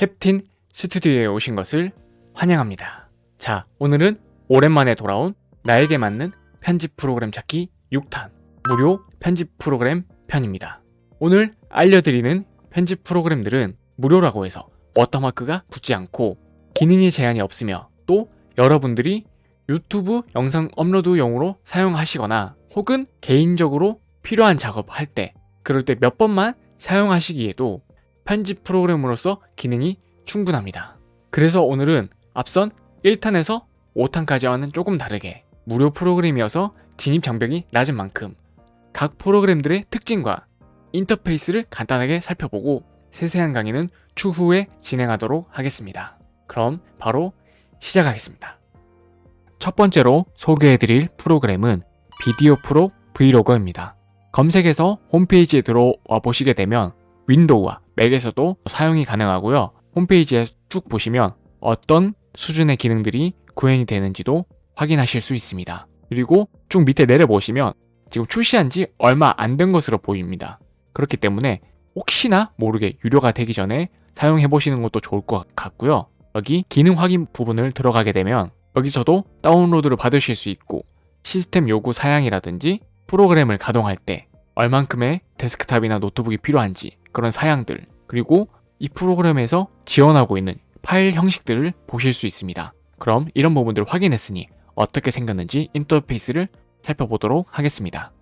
캡틴 스튜디오에 오신 것을 환영합니다. 자, 오늘은 오랜만에 돌아온 나에게 맞는 편집 프로그램 찾기 6탄 무료 편집 프로그램 편입니다. 오늘 알려드리는 편집 프로그램들은 무료라고 해서 워터마크가 붙지 않고 기능의 제한이 없으며 또 여러분들이 유튜브 영상 업로드용으로 사용하시거나 혹은 개인적으로 필요한 작업할 때 그럴 때 몇 번만 사용하시기에도 편집 프로그램으로서 기능이 충분합니다. 그래서 오늘은 앞선 1탄에서 5탄까지와는 조금 다르게 무료 프로그램이어서 진입 장벽이 낮은 만큼 각 프로그램들의 특징과 인터페이스를 간단하게 살펴보고 세세한 강의는 추후에 진행하도록 하겠습니다. 그럼 바로 시작하겠습니다. 첫 번째로 소개해드릴 프로그램은 비디오 프로 브이로그입니다. 검색해서 홈페이지에 들어와 보시게 되면 윈도우와 맥에서도 사용이 가능하고요. 홈페이지에 쭉 보시면 어떤 수준의 기능들이 구현이 되는지도 확인하실 수 있습니다. 그리고 쭉 밑에 내려보시면 지금 출시한 지 얼마 안 된 것으로 보입니다. 그렇기 때문에 혹시나 모르게 유료가 되기 전에 사용해 보시는 것도 좋을 것 같고요. 여기 기능 확인 부분을 들어가게 되면 여기서도 다운로드를 받으실 수 있고 시스템 요구 사양이라든지 프로그램을 가동할 때 얼만큼의 데스크탑이나 노트북이 필요한지 그런 사양들 그리고 이 프로그램에서 지원하고 있는 파일 형식들을 보실 수 있습니다. 그럼 이런 부분들을 확인했으니 어떻게 생겼는지 인터페이스를 살펴보도록 하겠습니다.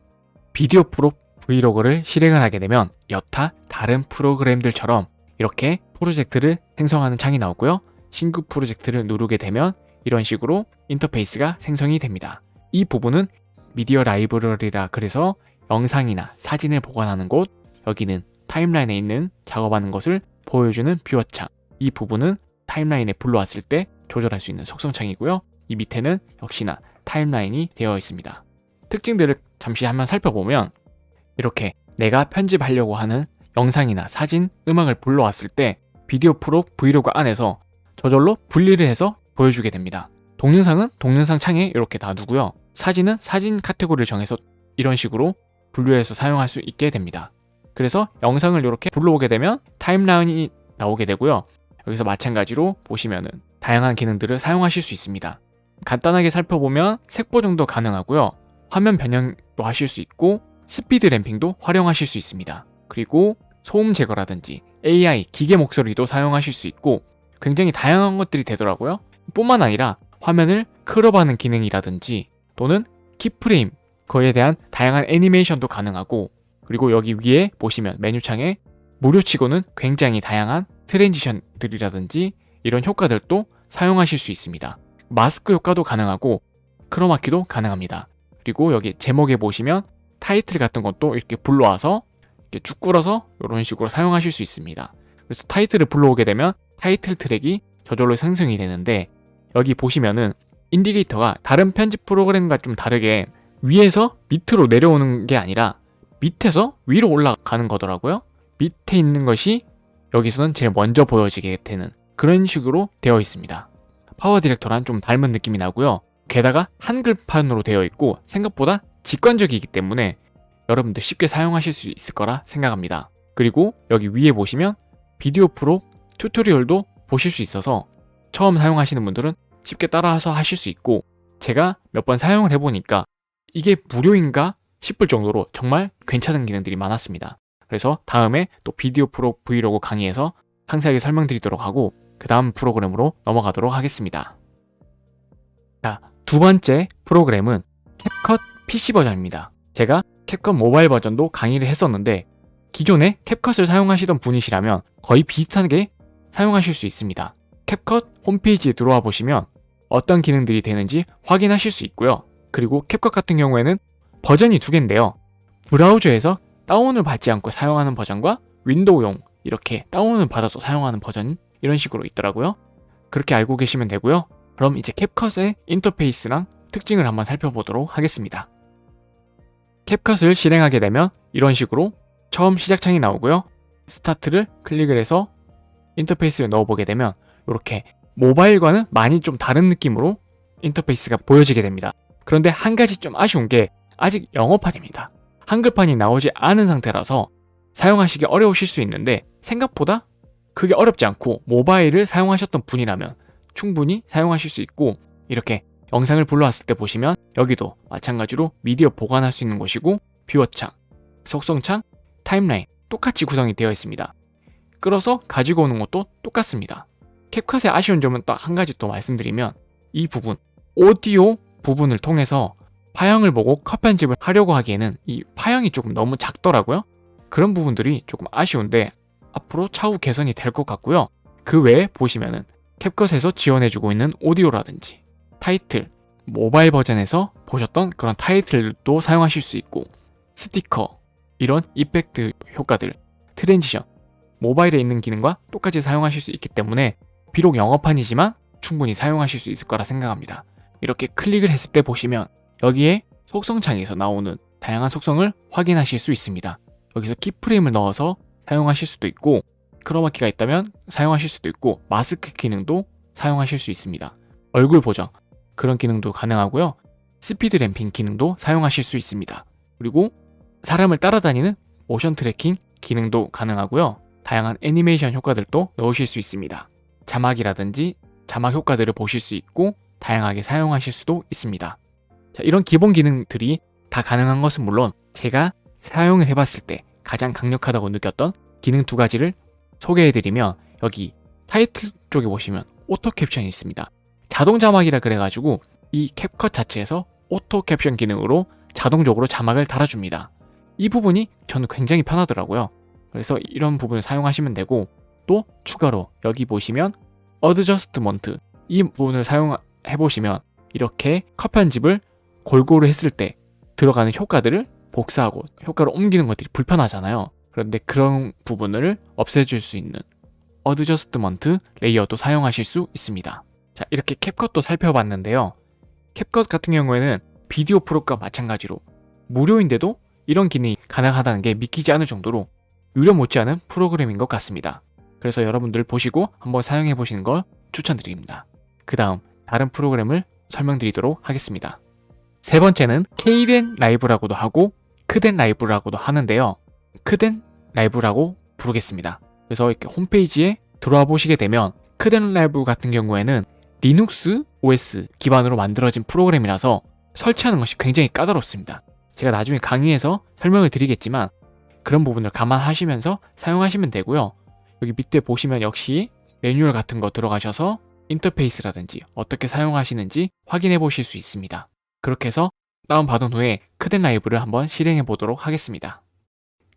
VideoProc Vlogger를 실행을 하게 되면 여타 다른 프로그램들처럼 이렇게 프로젝트를 생성하는 창이 나오고요. 신규 프로젝트를 누르게 되면 이런 식으로 인터페이스가 생성이 됩니다. 이 부분은 미디어 라이브러리라 그래서 영상이나 사진을 보관하는 곳, 여기는 타임라인에 있는 작업하는 것을 보여주는 뷰어 창. 이 부분은 타임라인에 불러왔을 때 조절할 수 있는 속성창이고요. 이 밑에는 역시나 타임라인이 되어 있습니다. 특징들을 잠시 한번 살펴보면 이렇게 내가 편집하려고 하는 영상이나 사진, 음악을 불러왔을 때 비디오 프로 브이로그 안에서 저절로 분리를 해서 보여주게 됩니다. 동영상은 동영상 창에 이렇게 놔두고요. 사진은 사진 카테고리를 정해서 이런 식으로 분류해서 사용할 수 있게 됩니다. 그래서 영상을 이렇게 불러오게 되면 타임라인이 나오게 되고요. 여기서 마찬가지로 보시면은 다양한 기능들을 사용하실 수 있습니다. 간단하게 살펴보면 색 보 정도 가능하고요. 화면 변형도 하실 수 있고 speed ramping도 활용하실 수 있습니다. 그리고 소음 제거라든지 AI, 기계 목소리도 사용하실 수 있고 굉장히 다양한 것들이 되더라고요. 뿐만 아니라 화면을 crop하는 기능이라든지 또는 keyframe, 그에 대한 다양한 애니메이션도 가능하고 그리고 여기 위에 보시면 메뉴창에 무료치고는 굉장히 다양한 transition들이라든지 이런 효과들도 사용하실 수 있습니다. 마스크 효과도 가능하고 크로마키도 가능합니다. 그리고 여기 제목에 보시면 타이틀 같은 것도 이렇게 불러와서 이렇게 쭉 끌어서 이런 식으로 사용하실 수 있습니다. 그래서 타이틀을 불러오게 되면 타이틀 트랙이 저절로 생성이 되는데 여기 보시면은 인디게이터가 다른 편집 프로그램과 좀 다르게 위에서 밑으로 내려오는 게 아니라 밑에서 위로 올라가는 거더라고요. 밑에 있는 것이 여기서는 제일 먼저 보여지게 되는 그런 식으로 되어 있습니다. PowerDirector랑 좀 닮은 느낌이 나고요. 게다가 한글판으로 되어 있고 생각보다 직관적이기 때문에 여러분들 쉽게 사용하실 수 있을 거라 생각합니다. 그리고 여기 위에 보시면 VideoProc tutorial도 보실 수 있어서 처음 사용하시는 분들은 쉽게 따라서 하실 수 있고 제가 몇 번 사용을 해보니까 이게 무료인가 싶을 정도로 정말 괜찮은 기능들이 많았습니다. 그래서 다음에 또 비디오 프로 브이로그 강의에서 상세하게 설명드리도록 하고 그 다음 프로그램으로 넘어가도록 하겠습니다. 자, 두 번째 프로그램은 캡컷 PC 버전입니다. 제가 캡컷 모바일 버전도 강의를 했었는데 기존에 캡컷을 사용하시던 분이시라면 거의 비슷하게 사용하실 수 있습니다. 캡컷 홈페이지에 들어와 보시면 어떤 기능들이 되는지 확인하실 수 있고요. 그리고 캡컷 같은 경우에는 버전이 두 개인데요. 브라우저에서 다운을 받지 않고 사용하는 버전과 윈도우용 이렇게 다운을 받아서 사용하는 버전 이런 식으로 있더라고요. 그렇게 알고 계시면 되고요. 그럼 이제 CapCut의 인터페이스랑 특징을 한번 살펴보도록 하겠습니다. CapCut을 실행하게 되면 이런 식으로 처음 시작창이 나오고요. 스타트를 클릭을 해서 인터페이스를 열어보게 되면 이렇게 모바일과는 많이 좀 다른 느낌으로 인터페이스가 보여지게 됩니다. 그런데 한 가지 좀 아쉬운 게 아직 영어판입니다. 한글판이 나오지 않은 상태라서 사용하시기 어려우실 수 있는데 생각보다 크게 어렵지 않고 모바일을 사용하셨던 분이라면 충분히 사용하실 수 있고 이렇게 영상을 불러왔을 때 보시면 여기도 마찬가지로 미디어 보관할 수 있는 곳이고 뷰어창, 속성창, 타임라인 똑같이 구성이 되어 있습니다. 끌어서 가지고 오는 것도 똑같습니다. 캡컷의 아쉬운 점은 딱 한 가지 또 말씀드리면 이 부분 오디오 부분을 통해서 파형을 보고 컷 편집을 하려고 하기에는 이 파형이 조금 너무 작더라고요. 그런 부분들이 조금 아쉬운데 앞으로 차후 개선이 될 것 같고요. 그 외에 보시면은 캡컷에서 지원해주고 있는 오디오라든지 타이틀, 모바일 버전에서 보셨던 그런 타이틀도 사용하실 수 있고 스티커, 이런 이펙트 효과들, transition, 모바일에 있는 기능과 똑같이 사용하실 수 있기 때문에 비록 영어판이지만 충분히 사용하실 수 있을 거라 생각합니다. 이렇게 클릭을 했을 때 보시면 여기에 속성창에서 나오는 다양한 속성을 확인하실 수 있습니다. 여기서 keyframe을 넣어서 사용하실 수도 있고 크로마키가 있다면 사용하실 수도 있고 마스크 기능도 사용하실 수 있습니다. 얼굴 보정 그런 기능도 가능하고요. speed ramping 기능도 사용하실 수 있습니다. 그리고 사람을 따라다니는 motion tracking 기능도 가능하고요. 다양한 애니메이션 효과들도 넣으실 수 있습니다. 자막이라든지 자막 효과들을 보실 수 있고 다양하게 사용하실 수도 있습니다. 자, 이런 기본 기능들이 다 가능한 것은 물론 제가 사용을 해봤을 때 가장 강력하다고 느꼈던 기능 두 가지를 소개해드리면 여기 타이틀 쪽에 보시면 auto caption이 있습니다. 자동 자막이라 그래가지고 이 CapCut 자체에서 auto caption 기능으로 자동적으로 자막을 달아줍니다. 이 부분이 저는 굉장히 편하더라고요. 그래서 이런 부분을 사용하시면 되고 또 추가로 여기 보시면 adjustment 이 부분을 사용해 보시면 이렇게 컷 편집을 골고루 했을 때 들어가는 효과들을 복사하고 효과를 옮기는 것들이 불편하잖아요. 그런데 그런 부분을 없애줄 수 있는 adjustment layer도 사용하실 수 있습니다. 자 이렇게 CapCut도 살펴봤는데요. CapCut 같은 경우에는 VideoProc과 마찬가지로 무료인데도 이런 기능이 가능하다는 게 믿기지 않을 정도로 유료 못지않은 프로그램인 것 같습니다. 그래서 여러분들 보시고 한번 사용해 보시는 걸 추천드립니다. 그 다음 다른 프로그램을 설명드리도록 하겠습니다. 세 번째는 Kdenlive라고도 하고 Kdenlive라고도 하는데요. Kdenlive라고 부르겠습니다. 그래서 이렇게 홈페이지에 들어와 보시게 되면 Kdenlive 같은 경우에는 리눅스 OS 기반으로 만들어진 프로그램이라서 설치하는 것이 굉장히 까다롭습니다. 제가 나중에 강의에서 설명을 드리겠지만 그런 부분을 감안하시면서 사용하시면 되고요. 여기 밑에 보시면 역시 매뉴얼 같은 거 들어가셔서 인터페이스라든지 어떻게 사용하시는지 확인해 보실 수 있습니다. 그렇게 해서 다운받은 후에 Kdenlive를 한번 실행해 보도록 하겠습니다.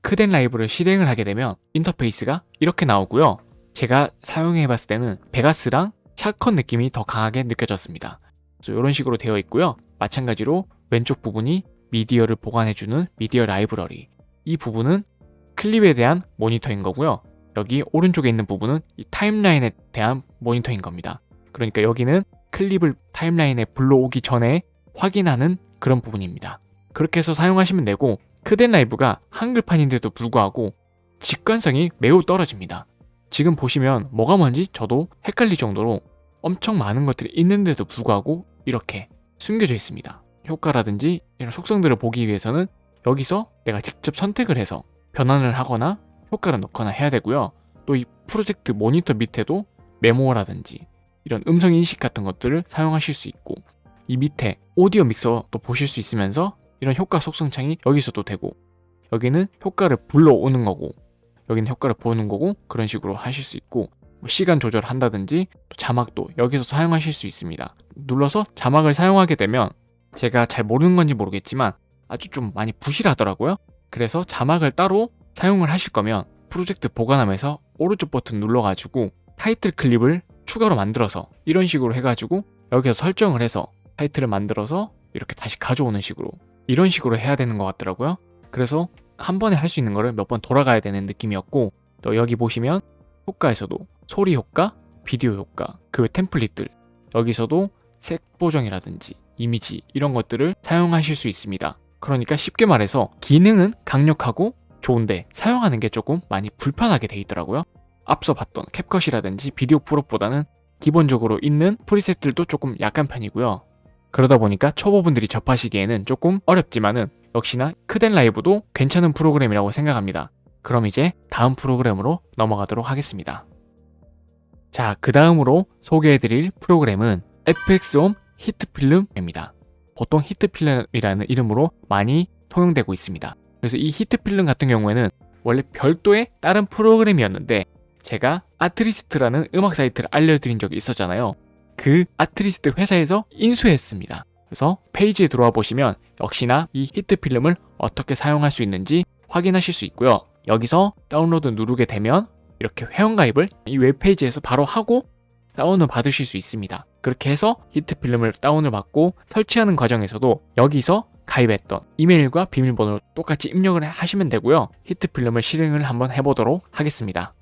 Kdenlive를 실행을 하게 되면 인터페이스가 이렇게 나오고요. 제가 사용해 봤을 때는 Vegas랑 Shotcut 느낌이 더 강하게 느껴졌습니다. 이런 식으로 되어 있고요. 마찬가지로 왼쪽 부분이 미디어를 보관해주는 미디어 라이브러리 이 부분은 클립에 대한 모니터인 거고요. 여기 오른쪽에 있는 부분은 이 timeline에 대한 모니터인 겁니다. 그러니까 여기는 클립을 timeline에 불러오기 전에 확인하는 그런 부분입니다. 그렇게 해서 사용하시면 되고 크덴 라이브가 한글판인데도 불구하고 직관성이 매우 떨어집니다. 지금 보시면 뭐가 뭔지 저도 헷갈릴 정도로 엄청 많은 것들이 있는데도 불구하고 이렇게 숨겨져 있습니다. 효과라든지 이런 속성들을 보기 위해서는 여기서 내가 직접 선택을 해서 변환을 하거나 효과를 넣거나 해야 되고요. 또 이 프로젝트 모니터 밑에도 메모라든지 이런 음성 인식 같은 것들을 사용하실 수 있고 이 밑에 오디오 믹서도 보실 수 있으면서 이런 효과 속성창이 여기서도 되고 여기는 효과를 불러오는 거고 여기는 효과를 보는 거고 그런 식으로 하실 수 있고 뭐 시간 조절한다든지 자막도 여기서 사용하실 수 있습니다. 눌러서 자막을 사용하게 되면 제가 잘 모르는 건지 모르겠지만 아주 좀 많이 부실하더라고요. 그래서 자막을 따로 사용을 하실 거면 프로젝트 보관함에서 오른쪽 버튼 눌러가지고 타이틀 클립을 추가로 만들어서 이런 식으로 해가지고 여기서 설정을 해서 타이틀을 만들어서 이렇게 다시 가져오는 식으로 이런 식으로 해야 되는 것 같더라고요. 그래서 한 번에 할 수 있는 거를 몇 번 돌아가야 되는 느낌이었고 또 여기 보시면 효과에서도 소리 효과, 비디오 효과, 그 템플릿들 여기서도 색 보정이라든지 이미지 이런 것들을 사용하실 수 있습니다. 그러니까 쉽게 말해서 기능은 강력하고 좋은데 사용하는 게 조금 많이 불편하게 돼 있더라고요. 앞서 봤던 캡컷이라든지 비디오 프로보다는 기본적으로 있는 프리셋들도 조금 약한 편이고요. 그러다 보니까 초보분들이 접하시기에는 조금 어렵지만은 역시나 크덴 라이브도 괜찮은 프로그램이라고 생각합니다. 그럼 이제 다음 프로그램으로 넘어가도록 하겠습니다. 자, 그 다음으로 소개해드릴 프로그램은 FX홈 히트필름입니다. 보통 HitFilm이라는 이름으로 많이 통용되고 있습니다. 그래서 이 HitFilm 같은 경우에는 원래 별도의 다른 프로그램이었는데 제가 Artlist라는 음악 사이트를 알려드린 적이 있었잖아요. 그 Artlist 회사에서 인수했습니다. 그래서 페이지에 들어와 보시면 역시나 이 HitFilm을 어떻게 사용할 수 있는지 확인하실 수 있고요. 여기서 다운로드 누르게 되면 이렇게 회원가입을 이 웹페이지에서 바로 하고 다운을 받으실 수 있습니다. 그렇게 해서 HitFilm을 다운을 받고 설치하는 과정에서도 여기서 가입했던 이메일과 비밀번호를 똑같이 입력을 하시면 되고요. HitFilm을 실행을 한번 해보도록 하겠습니다.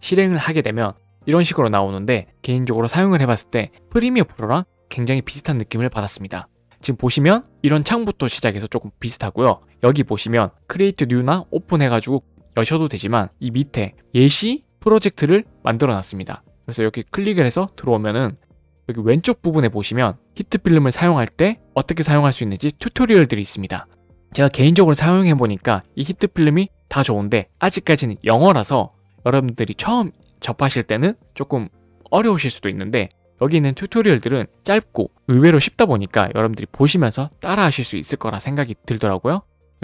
실행을 하게 되면 이런 식으로 나오는데 개인적으로 사용을 해봤을 때 Premiere Pro랑 굉장히 비슷한 느낌을 받았습니다. 지금 보시면 이런 창부터 시작해서 조금 비슷하고요. 여기 보시면 create new나 open 해가지고 여셔도 되지만 이 밑에 예시 프로젝트를 만들어 놨습니다. 그래서 여기 클릭을 해서 들어오면은 여기 왼쪽 부분에 보시면 HitFilm을 사용할 때 어떻게 사용할 수 있는지 tutorial들이 있습니다. 제가 개인적으로 사용해 보니까 이 HitFilm이 다 좋은데 아직까지는 영어라서 여러분들이 처음 접하실 때는 조금 어려우실 수도 있는데 여기 있는 tutorial들은 짧고 의외로 쉽다 보니까 여러분들이 보시면서 따라 하실 수 있을 거라 생각이 들더라고요.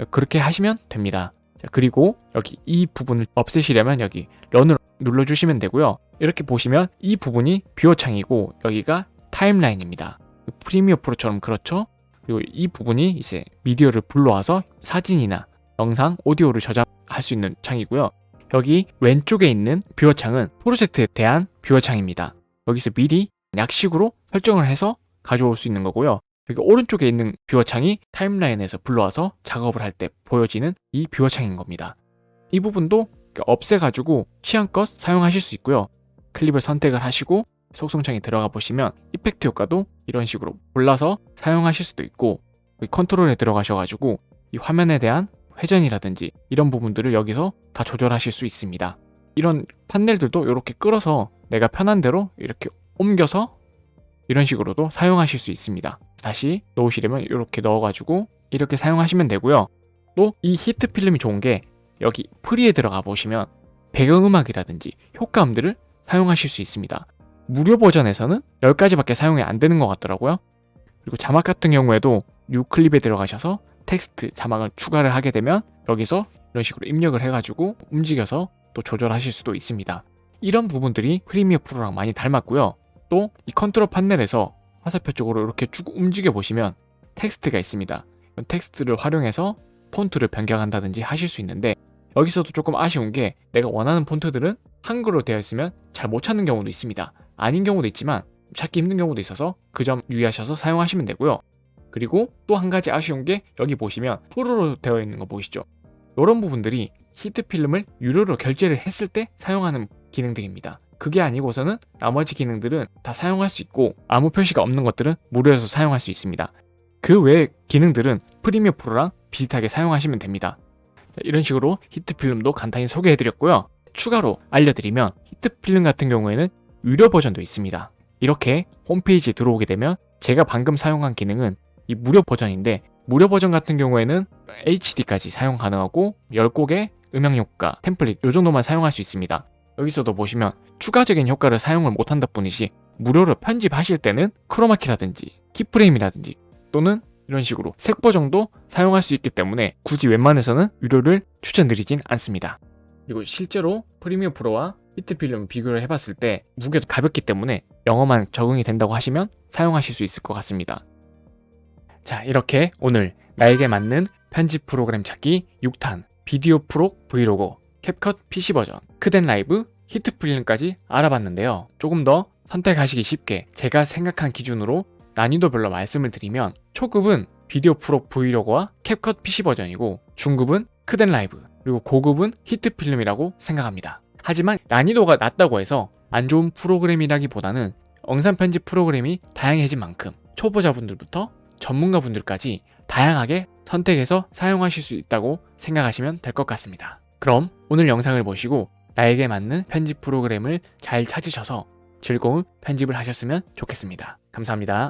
그렇게 하시면 됩니다. 자, 그리고 여기 이 부분을 없애시려면 여기 learn을 눌러주시면 되고요. 이렇게 보시면 이 부분이 viewer 창이고 여기가 timeline입니다. Premiere Pro처럼 그렇죠? 그리고 이 부분이 이제 미디어를 불러와서 사진이나 영상, 오디오를 저장할 수 있는 창이고요. 여기 왼쪽에 있는 viewer 창은 프로젝트에 대한 viewer 창입니다. 여기서 미리 약식으로 설정을 해서 가져올 수 있는 거고요. 여기 오른쪽에 있는 viewer 창이 timeline에서 불러와서 작업을 할 때 보여지는 이 viewer 창인 겁니다. 이 부분도 없애가지고 취향껏 사용하실 수 있고요. 클립을 선택을 하시고 속성창에 들어가 보시면 effect 효과도 이런 식으로 골라서 사용하실 수도 있고 컨트롤에 들어가셔가지고 이 화면에 대한 회전이라든지 이런 부분들을 여기서 다 조절하실 수 있습니다. 이런 판넬들도 이렇게 끌어서 내가 편한 대로 이렇게 옮겨서 이런 식으로도 사용하실 수 있습니다. 다시 넣으시려면 이렇게 넣어가지고 이렇게 사용하시면 되고요. 또 이 HitFilm이 좋은 게 여기 free에 들어가 보시면 배경음악이라든지 효과음들을 사용하실 수 있습니다. 무료 버전에서는 10가지밖에 사용이 안 되는 것 같더라고요. 그리고 자막 같은 경우에도 new clip에 들어가셔서 텍스트 자막을 추가를 하게 되면 여기서 이런 식으로 입력을 해가지고 움직여서 또 조절하실 수도 있습니다. 이런 부분들이 Premiere Pro랑 많이 닮았고요. 또 이 컨트롤 판넬에서 화살표 쪽으로 이렇게 쭉 움직여 보시면 텍스트가 있습니다. 텍스트를 활용해서 폰트를 변경한다든지 하실 수 있는데 여기서도 조금 아쉬운 게 내가 원하는 폰트들은 한글로 되어 있으면 잘 못 찾는 경우도 있습니다. 아닌 경우도 있지만 찾기 힘든 경우도 있어서 그 점 유의하셔서 사용하시면 되고요. 그리고 또 한 가지 아쉬운 게 여기 보시면 pro로 되어 있는 거 보이시죠? 이런 부분들이 HitFilm을 유료로 결제를 했을 때 사용하는 기능들입니다. 그게 아니고서는 나머지 기능들은 다 사용할 수 있고 아무 표시가 없는 것들은 무료에서 사용할 수 있습니다. 그 외의 기능들은 Premiere Pro랑 비슷하게 사용하시면 됩니다. 이런 식으로 HitFilm도 간단히 소개해드렸고요. 추가로 알려드리면 HitFilm 같은 경우에는 유료 버전도 있습니다. 이렇게 홈페이지에 들어오게 되면 제가 방금 사용한 기능은 이 무료 버전인데 무료 버전 같은 경우에는 HD까지 사용 가능하고 10곡의 음향 효과, 템플릿 이 정도만 사용할 수 있습니다. 여기서도 보시면 추가적인 효과를 사용을 못한다 뿐이지 무료로 편집하실 때는 크로마키라든지 키프레임이라든지 또는 이런 식으로 색 보정도 사용할 수 있기 때문에 굳이 웬만해서는 유료를 추천드리진 않습니다. 그리고 실제로 Premiere Pro와 HitFilm 비교를 해봤을 때 무게도 가볍기 때문에 영어만 적응이 된다고 하시면 사용하실 수 있을 것 같습니다. 자 이렇게 오늘 나에게 맞는 편집 프로그램 찾기 6탄 VideoProc Vlogger CapCut PC 버전 Kdenlive HitFilm까지 알아봤는데요. 조금 더 선택하시기 쉽게 제가 생각한 기준으로 난이도별로 말씀을 드리면 초급은 VideoProc Vlogger와 CapCut PC 버전이고 중급은 Kdenlive 그리고 고급은 HitFilm이라고 생각합니다. 하지만 난이도가 낮다고 해서 안 좋은 프로그램이라기보다는 영상 편집 프로그램이 다양해진 만큼 초보자분들부터 전문가분들까지 다양하게 선택해서 사용하실 수 있다고 생각하시면 될 것 같습니다. 그럼 오늘 영상을 보시고 나에게 맞는 편집 프로그램을 잘 찾으셔서 즐거운 편집을 하셨으면 좋겠습니다. 감사합니다.